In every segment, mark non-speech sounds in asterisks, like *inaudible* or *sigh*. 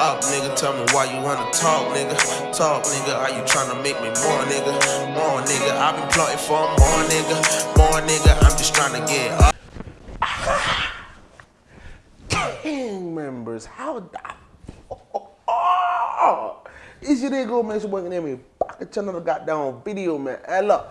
Up, nigga. Tell me why you wanna talk, nigga. Talk, nigga. Are you trying to make me more, nigga? More, nigga. I've been plotting for more, nigga. More, nigga. I'm just trying to get up. gang members. How the oh, oh, oh, it's your nigga, man. It's your boy, name me. At another goddamn video, man. Hey, look.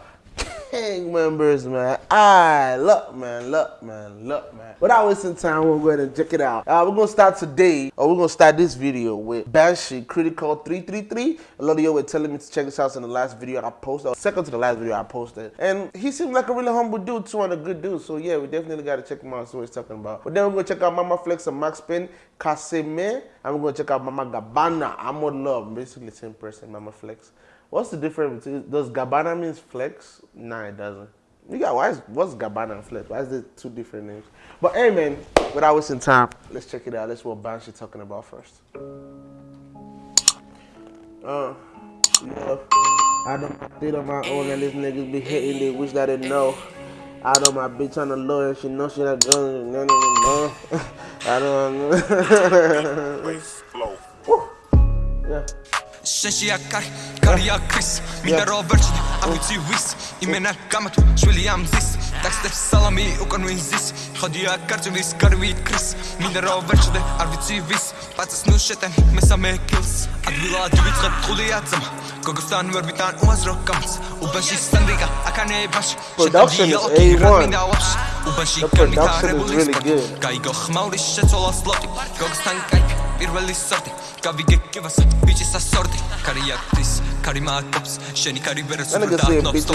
Gang members, man. I look, man, look, man, look, man. Without wasting time, we'll go ahead and check it out. Uh, we're gonna start today, or we're gonna start this video with Banshee Critical 333. A lot of you were telling me to check this out in the last video I posted, second to the last video I posted. And he seemed like a really humble dude, too, and a good dude. So yeah, we definitely gotta check him out, see what he's talking about. But then we're gonna check out Mama Flex and Max Spin, Kaseme, and we're gonna check out Mama Gabana, I'm Amor Love, basically the same person, Mama Flex. What's the difference between does Gabbana means flex? Nah, it doesn't. You got why is what's Gabbana and flex? Why is there two different names? But hey man, without wasting time, let's check it out. Let's see what Banshee talking about first. Uh yeah. I don't did on my own and these niggas be hitting they wish that they know. I don't know my bitch on the low and she know she not doing no no no no. *laughs* I don't *laughs* Woo. Yeah. შენშია კარი კარია ქრის მინდა რომ ვერჩდი ამიცი ვის იმენა გამათო შვილი ამზის ტაქსტებს სალამი უკან ვინზის ხოდია კარჯულის გარვი ქრის მინდა რომ ვერჩდი არ ვიცი ვის. პაცას ნუ შეტენ მესამე კილს. ადვილად ვიწყებ ტყულიად ზამ გოგოსთან ვერ ვიტან უაზრო კამს უბაში სანდრიკა აკანებაში შეტანჯი მინდა ვაფშ უბაში განვითარებული სპორტი. გაიგო ხმავლის შეცოლას ლოტი გოგოსთან კაი პირველი სორტი გავიგე კივასა ბიჭი სასორტი კარი აქვს კარი მაკობს შენი კარი ვერას უნდა ნობს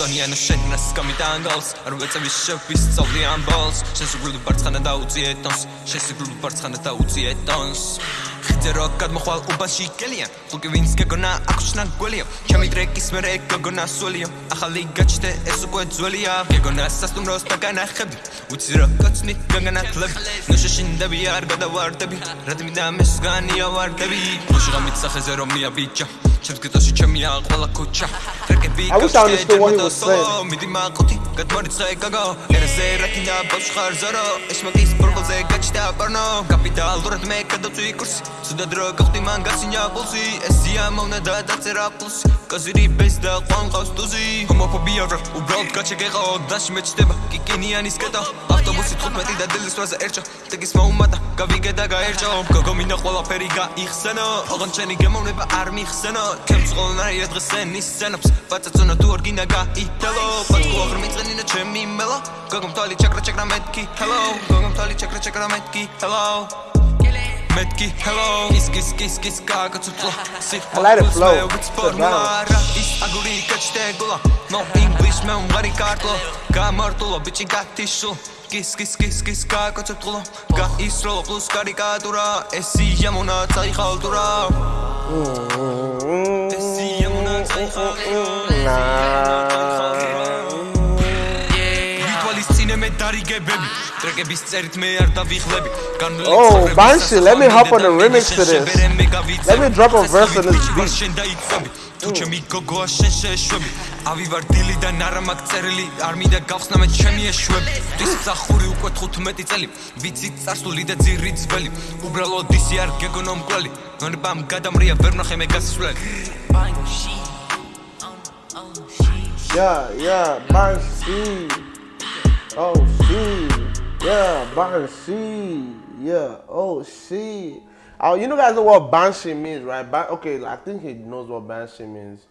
ზონიანო შენი რას გამიტანგავს არ ვეწევი შევის წავლი ამ ბოლს შენ სიკვდილი ბარცხანა დაუწიე ტონს შენ სიკვდილი ბარცხანა დაუწიე ტონს გრძერო გადმოხვალ უბაში გელიან ხუკი ვინც გეგონა აღშნან გველიო ჩემი ტრეკის მერე გეგონა სულიო ახალი გაჩნდე ეს უკვე ძველია. გეგონა სასტუმროს დაგანახები უცი რა კაცნი გაგანახლები ნოშეშინდები არ გადავარდები. რადმე და მესგანია ვარდები. ხუში გამიცახეზე რომ მიაბიჭა. ჩემს გეტოში ჩემია ყველა ქუჩა. ტრეკები გაჩერდა სოლო მიდი მაყუთი გადმარიცხე გაგა ერზე რატინა ბავშვარ ზარო. ეშმაკის პროგოზე გაჩნდა პარნო. კაპიტალურად მე გადაწვი კურსი ზუდად რო გავხდი მან გასინია პულსი. ესია მოვნა და დაწერა პლუსი კაზირი ბეს და ყვანყავს ტუზი. ჰომოფობია რა უბრალოდ გაჩეგეყო დაში მეჩდება კიკინიანის კეტა ავტობუსი 15 და დილის 8-ზე ერჩა. ტიგის მოუმატა გავიგე და გაერჩა გოგომინა ყველაფერი გაიხსენო. ოღონ შენი გემოვნება არ მიხსენო. ჩემს ყველანაირად დღეს ენ ისცენობს პაცაცონა თუ არ გინა გაითელო პატკო აღარ მიწენინა ჩემი მელა გოგომ თვალი ჩაკრა ჩაკრა მეთქი ჰელო. გოგომ თვალი ჩაკრა ჩაკრა მეთქი ჰელო. მეთქი hello ის ის ის ის გაკაცო სიტყვებს მე ვიცფორმა რა. ის აგური გაჩნდებულა no english მე უნგარი კარტო გამარტულა ბიჭი გათიშო კის კის კის კის გაკაცო გაისროლა პლუს კარიკატურა. ესია მონაწაი ხალტურა ესია მონაწაი ხალტურა Yeah. ვიტვალისწინე მე დარიგებები. ტრეკების წერით მე არ დავიხლები Oh, Banshee, let me hop on the remix to this. Let me drop a verse on this beat. თუ ჩემი გოგოა შენ შეშვები ავივარ დილიდან არა მაგ წერილი. არ მინდა გავხსნა მე ჩემი ეშვები. დის სახური უკვე 15 წელი. ვიცი წარსული და ძირი ძველი. უბრალოდ ისი არ გეგონო მკვლელი ნონებამ გადამრია ვერ ნახე მე გასასვლელი Yeah, yeah, Banshee. Oh, she. Yeah, Banshee. Yeah, oh, she. Oh, you know guys know what Banshee means, right? Ban- okay, I think he knows what Banshee means.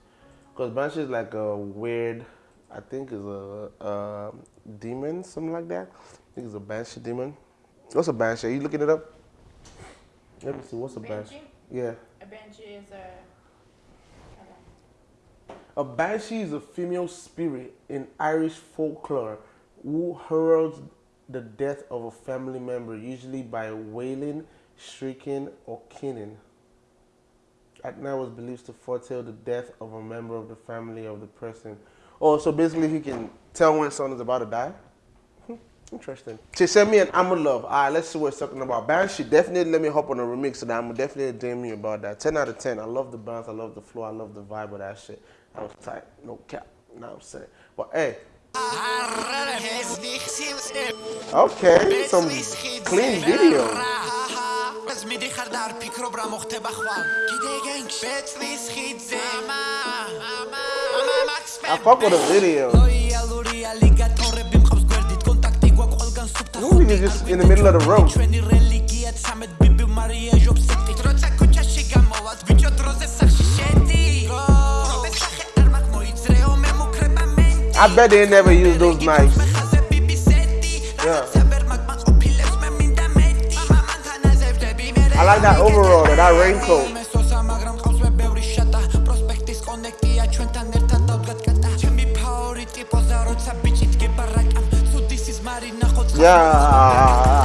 Because Banshee is like a weird, I think is a, a demon, something like that. I think it's a Banshee demon. What's a Banshee? Are you looking it up? Let me see. What's a Banshee? Banshee? Yeah. A banshee is a. A banshee is a female spirit in Irish folklore who heralds the death of a family member, usually by wailing, shrieking, or keening. At night was believed to foretell the death of a member of the family of the person. Oh, so basically he can tell when someone is about to die? Hmm, interesting. She sent me an I'm a love. All right, let's see what it's talking about. Banshee, definitely let me hop on a remix of that. I'm definitely DM me about that. 10 out of 10. I love the bounce, I love the flow, I love the vibe of that shit. That was tight. No cap. You know what I'm saying? But hey, okay, some clean video. I fuck with the video. You just in the middle of the road. I bet they never use those knives. Yeah. I like that overall, that raincoat. Yeah.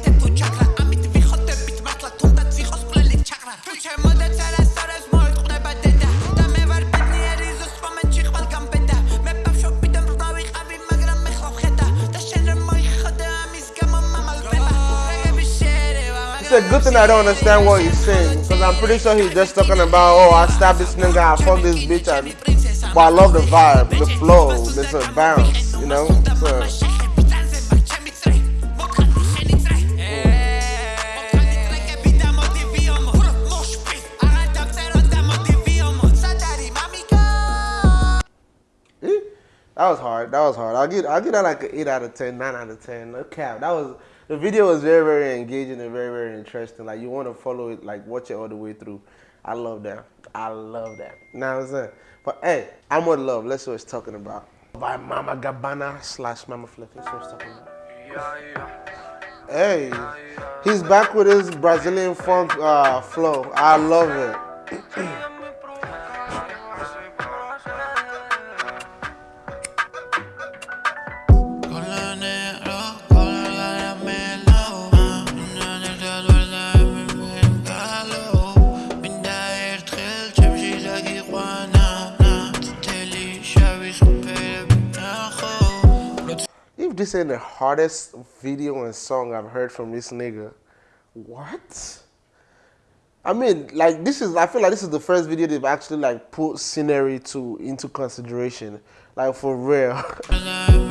It's a good thing I don't understand what he's saying. Because I'm pretty sure he's just talking about, oh, I stabbed this nigga, I fucked this bitch. And, but I love the vibe, the flow, there's a bounce, you know? So, eh, that was hard. That was hard. I'll get I'll get that like an 8 out of 10, 9 out of 10. No cap. That was the video was very, very engaging and very, very interesting. Like you want to follow it, like watch it all the way through. I love that. I love that. Now I'm saying? But hey, I'm with love. Let's see what it's talking about. By Mama Gabbana slash Mama Flip. See what it's talking about. Hey, he's back with his Brazilian funk uh, flow. I love it. *clears throat* Ain't the hardest video and song I've heard from this nigga, what? I mean, like this is. I feel like this is the first video they've actually like put scenery to into consideration, like for real. *laughs*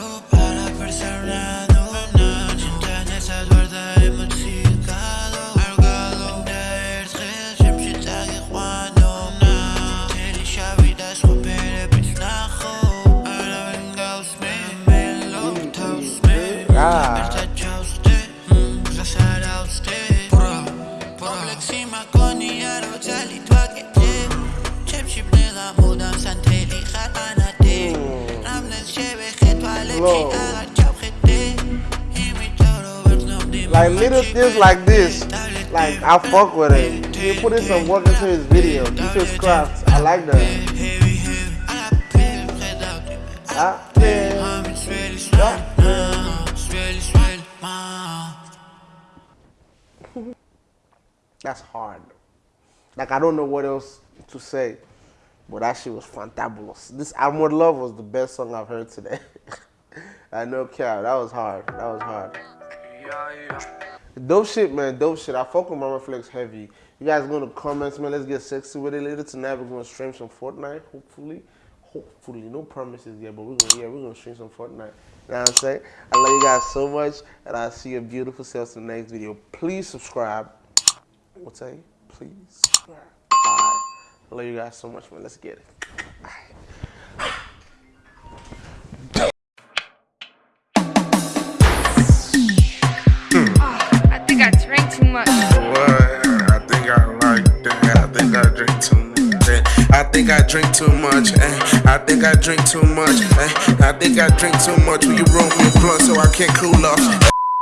Lord. Like little things like this, like I fuck with it. He put in some work into his video, He his craft. I like that. That's hard. Like I don't know what else to say. But that shit was fantabulous. This Amor Love was the best song I've heard today. *laughs* I know cap. That was hard. That was hard. Dope shit, man. Dope shit. I fuck with Mama Flex heavy. You guys go in the comments, man. Let's get sexy with it later tonight. We're gonna stream some Fortnite, hopefully. Hopefully, no promises yet, but we're gonna yeah, we're gonna stream some Fortnite. You know what I'm saying? I love you guys so much, and I'll see your beautiful selves in the next video. Please subscribe. What's that? Please subscribe. Alright. I love you guys so much, man. Let's get it. Think I drink too much. eh. I think I drink too much. eh. I think I drink too much. Will you roll me a blunt so I can't cool off?